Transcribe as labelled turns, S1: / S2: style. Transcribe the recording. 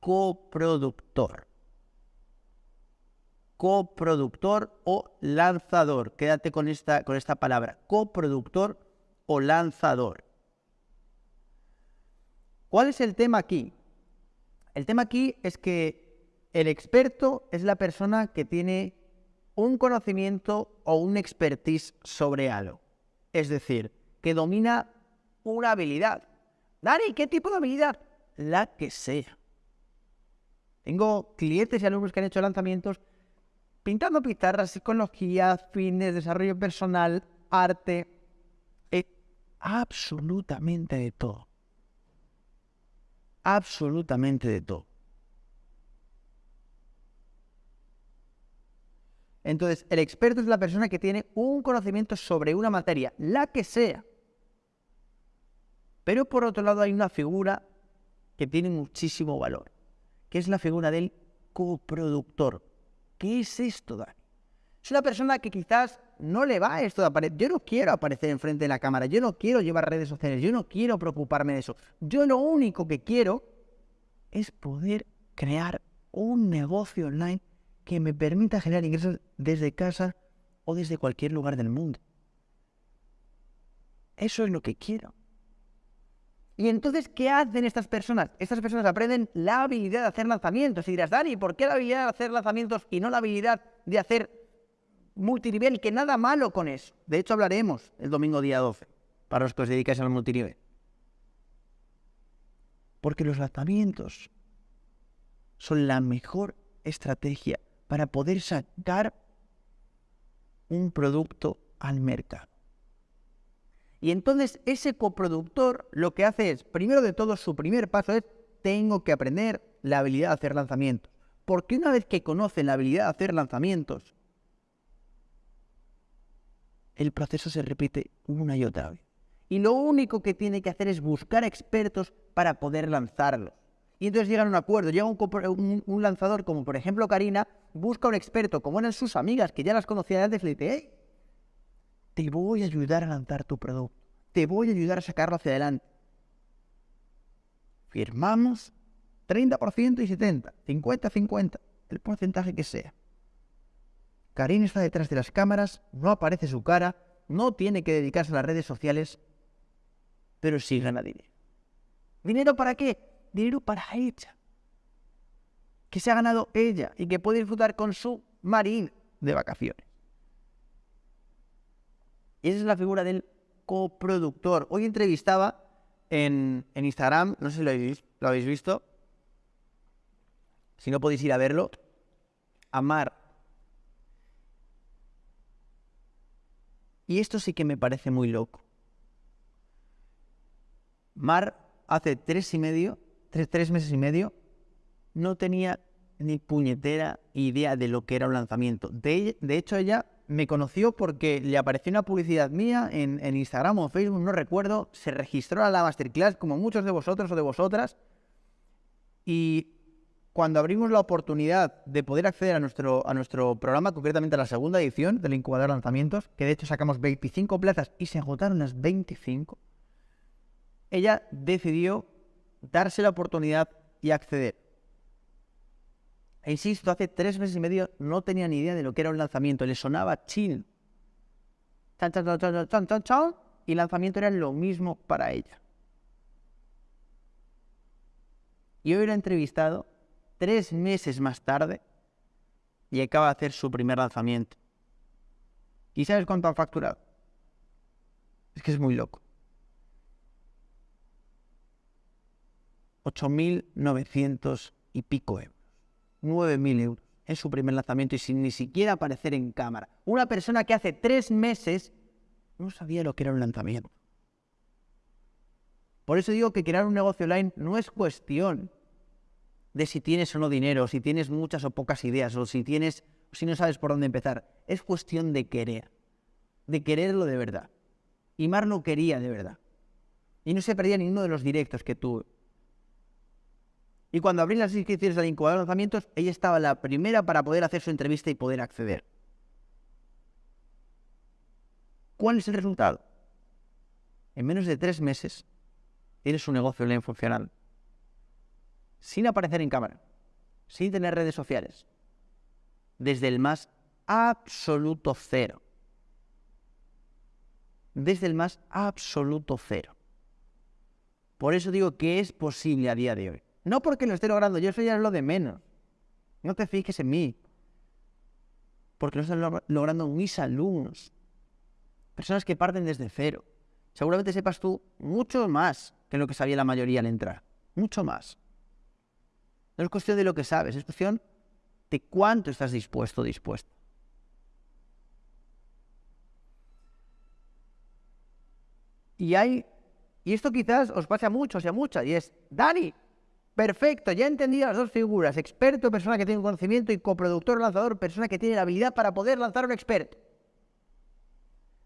S1: coproductor. Coproductor o lanzador. Quédate con esta, con esta palabra. Coproductor o lanzador. ¿Cuál es el tema aquí? El tema aquí es que el experto es la persona que tiene un conocimiento o un expertise sobre algo. Es decir, que domina una habilidad. Dani, ¿qué tipo de habilidad? La que sea. Tengo clientes y alumnos que han hecho lanzamientos pintando pizarras, psicología, fines, desarrollo personal, arte, eh, absolutamente de todo. Absolutamente de todo. Entonces, el experto es la persona que tiene un conocimiento sobre una materia, la que sea. Pero por otro lado hay una figura que tiene muchísimo valor, que es la figura del coproductor. ¿Qué es esto, Dani? Es una persona que quizás no le va esto de aparecer. Yo no quiero aparecer enfrente de la cámara, yo no quiero llevar redes sociales, yo no quiero preocuparme de eso. Yo lo único que quiero es poder crear un negocio online que me permita generar ingresos desde casa o desde cualquier lugar del mundo. Eso es lo que quiero. Y entonces, ¿qué hacen estas personas? Estas personas aprenden la habilidad de hacer lanzamientos. Y dirás, Dani, ¿por qué la habilidad de hacer lanzamientos y no la habilidad de hacer multinivel? Que nada malo con eso. De hecho, hablaremos el domingo día 12, para los que os dedicáis al multinivel. Porque los lanzamientos son la mejor estrategia para poder sacar un producto al mercado. Y entonces ese coproductor lo que hace es, primero de todo, su primer paso es, tengo que aprender la habilidad de hacer lanzamientos. Porque una vez que conocen la habilidad de hacer lanzamientos, el proceso se repite una y otra vez. Y lo único que tiene que hacer es buscar expertos para poder lanzarlos. Y entonces llegan a un acuerdo, llega un, lanzador como por ejemplo Karina, busca un experto, como eran sus amigas que ya las conocían antes, le dice, te voy a ayudar a lanzar tu producto, te voy a ayudar a sacarlo hacia adelante. Firmamos 30% y 70%, 50-50, el porcentaje que sea. Karin está detrás de las cámaras, no aparece su cara, no tiene que dedicarse a las redes sociales, pero sí gana dinero. ¿Dinero para qué? Dinero para ella. Que se ha ganado ella y que puede disfrutar con su marín de vacaciones. Y esa es la figura del coproductor. Hoy entrevistaba en, Instagram, no sé si lo habéis, visto, si no podéis ir a verlo, a Mar. Y esto sí que me parece muy loco. Mar hace tres y medio, tres, tres meses y medio, no tenía ni puñetera idea de lo que era un lanzamiento. De, de hecho, ella me conoció porque le apareció una publicidad mía en, Instagram o Facebook, no recuerdo, se registró a la masterclass como muchos de vosotros o de vosotras y cuando abrimos la oportunidad de poder acceder a nuestro, a nuestro programa, concretamente a la segunda edición del incubador lanzamientos, que de hecho sacamos 25 plazas y se agotaron las 25, ella decidió darse la oportunidad y acceder. E insisto, hace tres meses y medio no tenía ni idea de lo que era un lanzamiento, le sonaba chill. Chan, chan, chan, chan, chan, chan, y lanzamiento era lo mismo para ella. Y hoy la he entrevistado tres meses más tarde y acaba de hacer su primer lanzamiento. ¿Y sabes cuánto han facturado? Es que es muy loco. 8.900 y pico euros. 9.000 euros en su primer lanzamiento y sin ni siquiera aparecer en cámara. Una persona que hace tres meses no sabía lo que era un lanzamiento. Por eso digo que crear un negocio online no es cuestión de si tienes o no dinero, si tienes muchas o pocas ideas, o si tienes, si no sabes por dónde empezar. Es cuestión de querer, de quererlo de verdad. Y Mar lo quería de verdad. Y no se perdía ninguno de los directos que tuve. Y cuando abrí las inscripciones al incubador de lanzamientos, ella estaba la primera para poder hacer su entrevista y poder acceder. ¿Cuál es el resultado? En menos de tres meses tienes un negocio online funcional. sin aparecer en cámara, sin tener redes sociales, desde el más absoluto cero. Desde el más absoluto cero. Por eso digo que es posible a día de hoy. No porque lo esté logrando, yo eso ya es lo de menos. No te fijes en mí. Porque lo están logrando mis alumnos. Personas que parten desde cero. Seguramente sepas tú mucho más que lo que sabía la mayoría al entrar. Mucho más. No es cuestión de lo que sabes, es cuestión de cuánto estás dispuesto dispuesto. Y hay, y esto quizás os pase a muchos y a muchas, y es, Dani, perfecto, ya he entendido las dos figuras, experto, persona que tiene un conocimiento, y coproductor, lanzador, persona que tiene la habilidad para poder lanzar un experto.